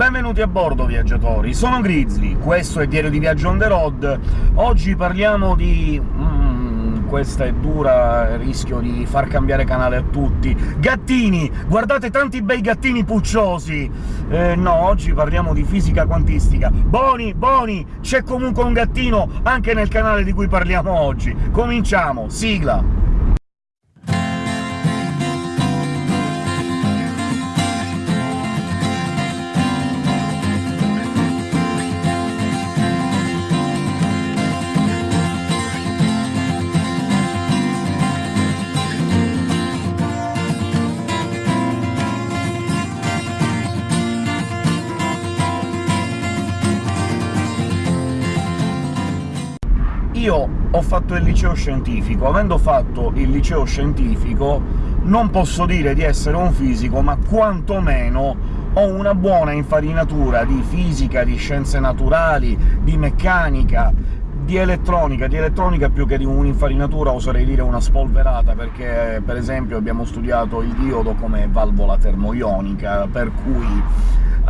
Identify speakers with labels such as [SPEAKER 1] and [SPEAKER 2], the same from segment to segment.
[SPEAKER 1] Benvenuti a bordo, viaggiatori! Sono Grizzly, questo è Diario di Viaggio on the road. Oggi parliamo di... Mm, questa è dura, rischio di far cambiare canale a tutti. Gattini! Guardate tanti bei gattini pucciosi! Eh, no, oggi parliamo di fisica quantistica. Boni, Boni! C'è comunque un gattino anche nel canale di cui parliamo oggi. Cominciamo! Sigla! Ho fatto il liceo scientifico. Avendo fatto il liceo scientifico non posso dire di essere un fisico, ma quantomeno ho una buona infarinatura di fisica, di scienze naturali, di meccanica, di elettronica, di elettronica più che di un'infarinatura oserei dire una spolverata, perché per esempio abbiamo studiato il diodo come valvola termoionica, per cui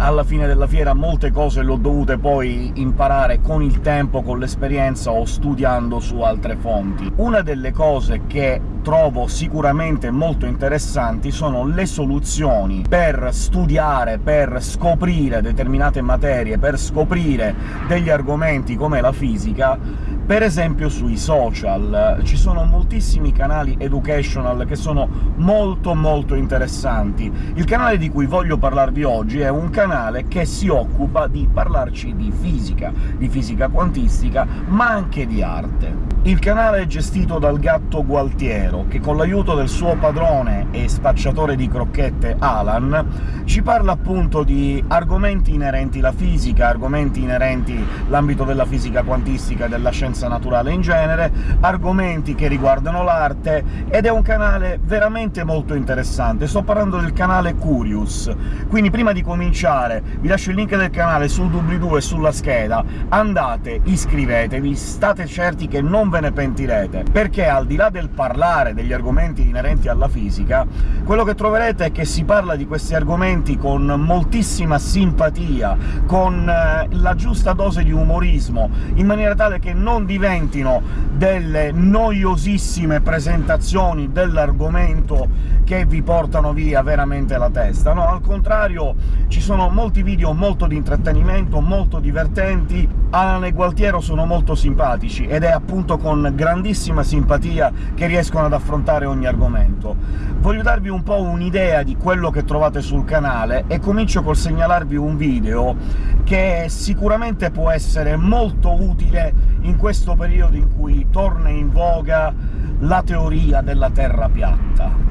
[SPEAKER 1] alla fine della fiera molte cose le ho dovute poi imparare con il tempo, con l'esperienza o studiando su altre fonti. Una delle cose che trovo sicuramente molto interessanti sono le soluzioni per studiare, per scoprire determinate materie, per scoprire degli argomenti come la fisica, per esempio sui social. Ci sono moltissimi canali educational che sono molto molto interessanti. Il canale di cui voglio parlarvi oggi è un canale che si occupa di parlarci di fisica, di fisica quantistica, ma anche di arte. Il canale è gestito dal gatto Gualtiero, che con l'aiuto del suo padrone e spacciatore di crocchette Alan ci parla appunto di argomenti inerenti alla fisica, argomenti inerenti l'ambito della fisica quantistica e della scienza naturale in genere, argomenti che riguardano l'arte, ed è un canale veramente molto interessante. Sto parlando del canale Curious, quindi prima di cominciare vi lascio il link del canale sul doobly-doo e sulla scheda, andate, iscrivetevi, state certi che non ve ne pentirete, perché al di là del parlare degli argomenti inerenti alla fisica, quello che troverete è che si parla di questi argomenti con moltissima simpatia, con eh, la giusta dose di umorismo, in maniera tale che non diventino delle noiosissime presentazioni dell'argomento che vi portano via veramente la testa, no, al contrario ci sono molti video molto di intrattenimento, molto divertenti, Alan e Gualtiero sono molto simpatici, ed è appunto con grandissima simpatia che riescono ad affrontare ogni argomento. Voglio darvi un po' un'idea di quello che trovate sul canale, e comincio col segnalarvi un video che sicuramente può essere molto utile in questo periodo in cui torna in voga la teoria della Terra piatta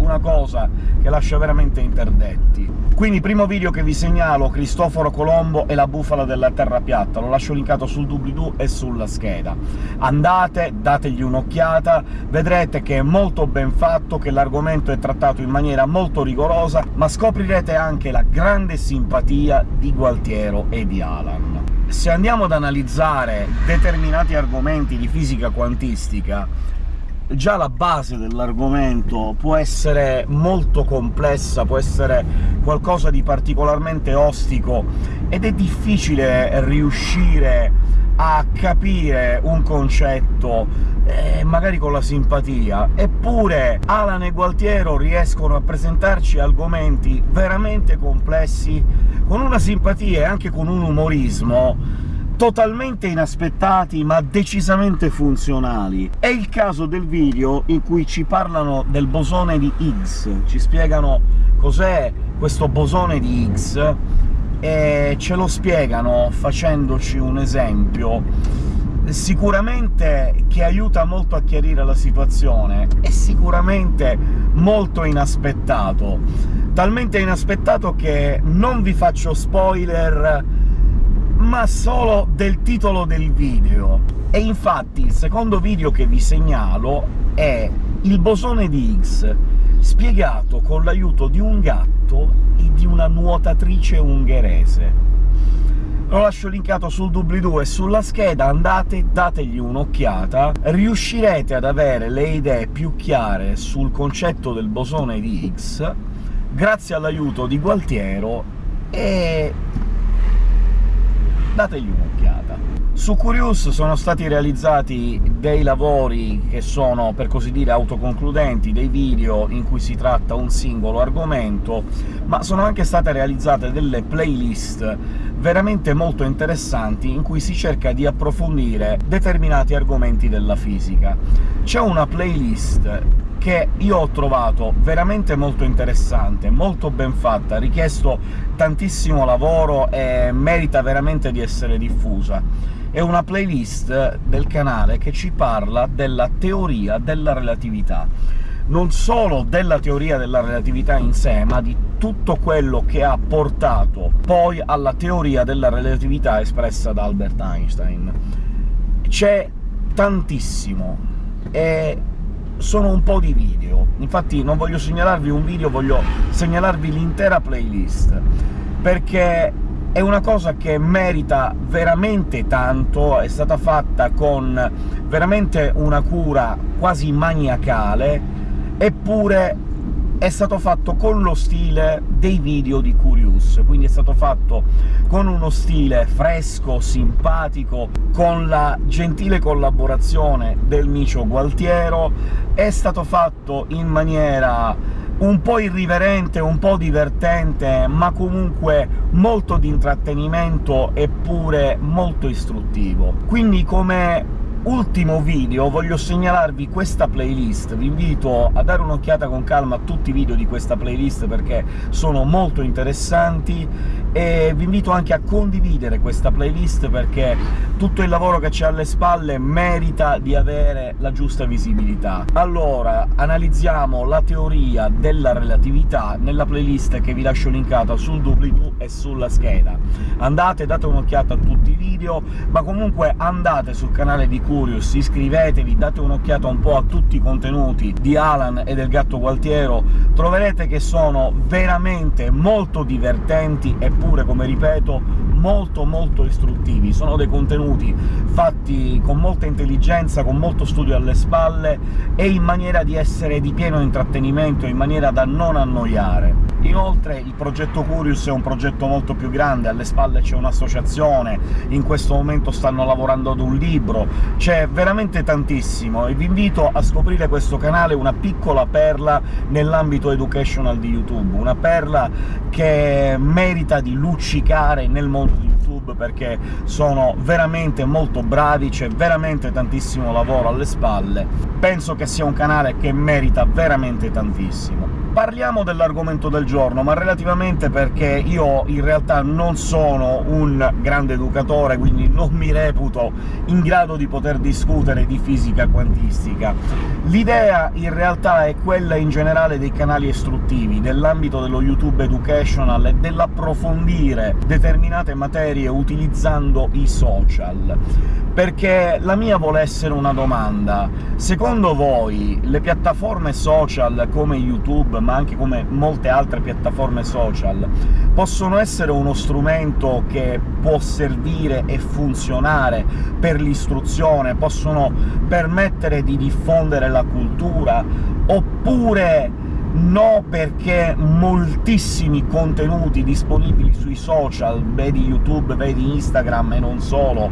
[SPEAKER 1] una cosa che lascia veramente interdetti. Quindi primo video che vi segnalo, Cristoforo Colombo e la bufala della terra piatta, lo lascio linkato sul doobly-doo e sulla scheda. Andate, dategli un'occhiata, vedrete che è molto ben fatto, che l'argomento è trattato in maniera molto rigorosa, ma scoprirete anche la grande simpatia di Gualtiero e di Alan. Se andiamo ad analizzare determinati argomenti di fisica quantistica, già la base dell'argomento può essere molto complessa, può essere qualcosa di particolarmente ostico, ed è difficile riuscire a capire un concetto, eh, magari con la simpatia. Eppure Alan e Gualtiero riescono a presentarci argomenti veramente complessi con una simpatia e anche con un umorismo totalmente inaspettati ma decisamente funzionali. È il caso del video in cui ci parlano del bosone di Higgs, ci spiegano cos'è questo bosone di Higgs, e ce lo spiegano facendoci un esempio. Sicuramente che aiuta molto a chiarire la situazione, è sicuramente molto inaspettato, talmente inaspettato che non vi faccio spoiler ma solo del titolo del video. E infatti il secondo video che vi segnalo è il bosone di Higgs, spiegato con l'aiuto di un gatto e di una nuotatrice ungherese. Lo lascio linkato sul doobly-doo e sulla scheda, andate, dategli un'occhiata, riuscirete ad avere le idee più chiare sul concetto del bosone di Higgs grazie all'aiuto di Gualtiero e dategli un'occhiata. Su Curious sono stati realizzati dei lavori che sono, per così dire, autoconcludenti, dei video in cui si tratta un singolo argomento, ma sono anche state realizzate delle playlist veramente molto interessanti in cui si cerca di approfondire determinati argomenti della fisica. C'è una playlist che io ho trovato veramente molto interessante, molto ben fatta, ha richiesto tantissimo lavoro e merita veramente di essere diffusa. È una playlist del canale che ci parla della teoria della relatività non solo della teoria della relatività in sé, ma di tutto quello che ha portato poi alla teoria della relatività espressa da Albert Einstein. C'è tantissimo, e sono un po' di video. Infatti non voglio segnalarvi un video, voglio segnalarvi l'intera playlist, perché è una cosa che merita veramente tanto, è stata fatta con veramente una cura quasi maniacale, eppure è stato fatto con lo stile dei video di Curious, quindi è stato fatto con uno stile fresco, simpatico, con la gentile collaborazione del micio Gualtiero, è stato fatto in maniera un po' irriverente, un po' divertente, ma comunque molto di intrattenimento eppure molto istruttivo. Quindi come ultimo video voglio segnalarvi questa playlist, vi invito a dare un'occhiata con calma a tutti i video di questa playlist perché sono molto interessanti, e vi invito anche a condividere questa playlist perché tutto il lavoro che c'è alle spalle merita di avere la giusta visibilità. Allora, analizziamo la teoria della relatività nella playlist che vi lascio linkata sul doobly-doo e sulla scheda. Andate, date un'occhiata a tutti i video, ma comunque andate sul canale di Curious, iscrivetevi, date un'occhiata un po' a tutti i contenuti di Alan e del Gatto Gualtiero, troverete che sono veramente molto divertenti, eppure, come ripeto, molto molto istruttivi. Sono dei contenuti fatti con molta intelligenza, con molto studio alle spalle, e in maniera di essere di pieno intrattenimento, in maniera da non annoiare. Inoltre il progetto Curious è un progetto molto più grande, alle spalle c'è un'associazione, in questo momento stanno lavorando ad un libro, c'è veramente tantissimo, e vi invito a scoprire questo canale, una piccola perla nell'ambito educational di YouTube, una perla che merita di luccicare nel mondo di YouTube, perché sono veramente molto bravi, c'è veramente tantissimo lavoro alle spalle. Penso che sia un canale che merita veramente tantissimo. Parliamo dell'argomento del giorno, ma relativamente perché io in realtà non sono un grande educatore, quindi non mi reputo in grado di poter discutere di fisica quantistica. L'idea in realtà è quella in generale dei canali istruttivi, dell'ambito dello YouTube educational e dell'approfondire determinate materie utilizzando i social perché la mia vuole essere una domanda. Secondo voi le piattaforme social come YouTube, ma anche come molte altre piattaforme social, possono essere uno strumento che può servire e funzionare per l'istruzione, possono permettere di diffondere la cultura, oppure no perché moltissimi contenuti disponibili sui social, vedi YouTube, vedi Instagram e non solo,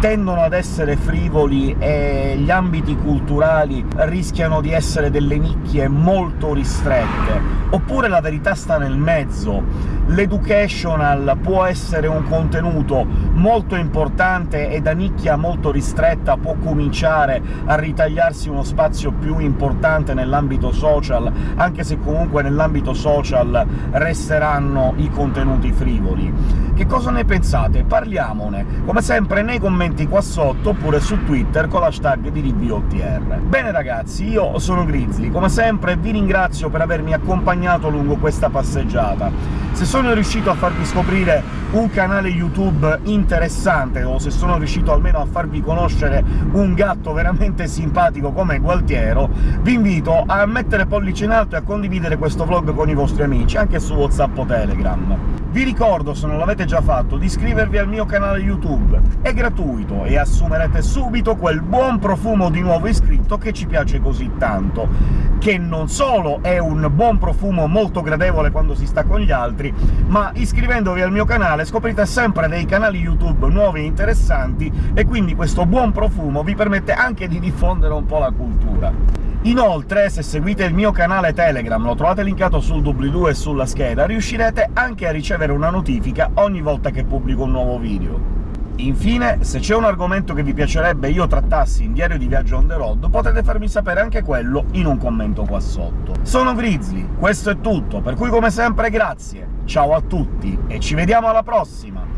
[SPEAKER 1] tendono ad essere frivoli e gli ambiti culturali rischiano di essere delle nicchie molto ristrette, oppure la verità sta nel mezzo. L'educational può essere un contenuto molto importante e da nicchia molto ristretta può cominciare a ritagliarsi uno spazio più importante nell'ambito social, anche se comunque nell'ambito social resteranno i contenuti frivoli. Che cosa ne pensate? Parliamone, come sempre nei commenti qua sotto, oppure su Twitter con l'hashtag di RBOTR. Bene ragazzi, io sono Grizzly, come sempre vi ringrazio per avermi accompagnato lungo questa passeggiata. Se sono riuscito a farvi scoprire un canale YouTube interessante, o se sono riuscito almeno a farvi conoscere un gatto veramente simpatico come Gualtiero, vi invito a mettere pollice in alto e a condividere questo vlog con i vostri amici, anche su WhatsApp o Telegram. Vi ricordo, se non l'avete già fatto, di iscrivervi al mio canale YouTube, è gratuito e assumerete subito quel buon profumo di nuovo iscritto che ci piace così tanto, che non solo è un buon profumo molto gradevole quando si sta con gli altri, altri, ma iscrivendovi al mio canale scoprite sempre dei canali YouTube nuovi e interessanti, e quindi questo buon profumo vi permette anche di diffondere un po' la cultura. Inoltre, se seguite il mio canale Telegram, lo trovate linkato sul doobly-doo e sulla scheda, riuscirete anche a ricevere una notifica ogni volta che pubblico un nuovo video. Infine, se c'è un argomento che vi piacerebbe io trattassi in Diario di Viaggio on the road, potete farmi sapere anche quello in un commento qua sotto. Sono Grizzly, questo è tutto, per cui come sempre grazie, ciao a tutti, e ci vediamo alla prossima!